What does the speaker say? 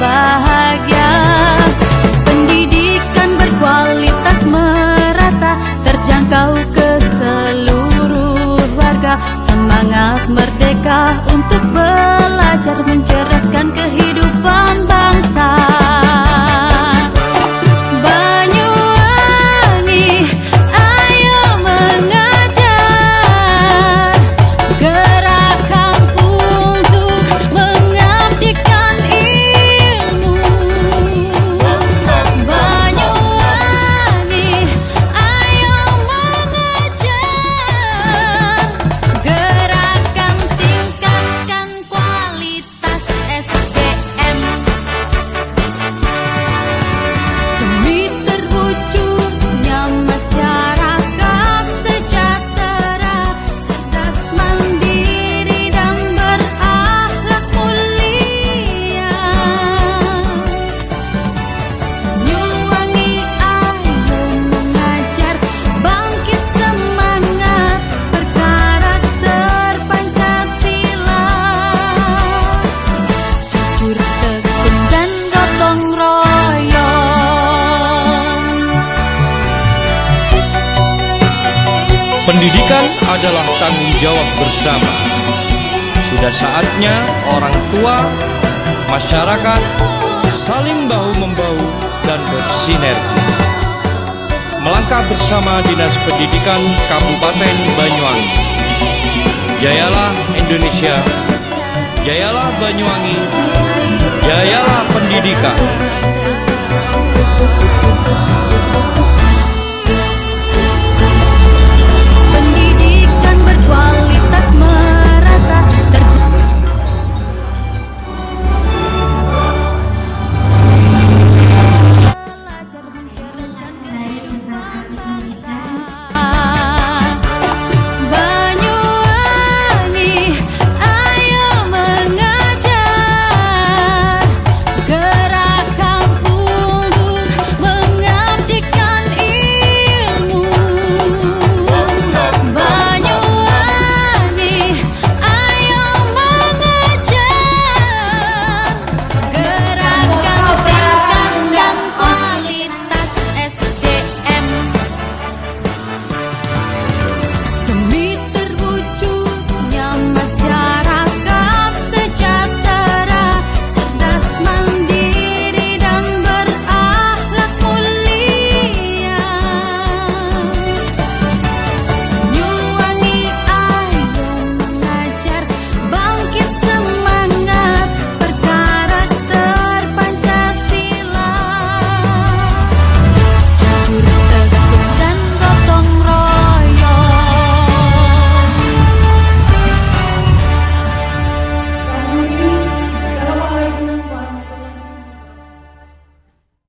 bahagia. Pendidikan berkualitas merata Terjangkau ke seluruh warga. Semangat merdeka untuk belajar Mencerdaskan kehidupan bangsa Pendidikan adalah tanggung jawab bersama. Sudah saatnya orang tua, masyarakat saling bahu-membahu dan bersinergi. Melangkah bersama Dinas Pendidikan Kabupaten Banyuwangi. Jayalah Indonesia, jayalah Banyuwangi, jayalah pendidikan.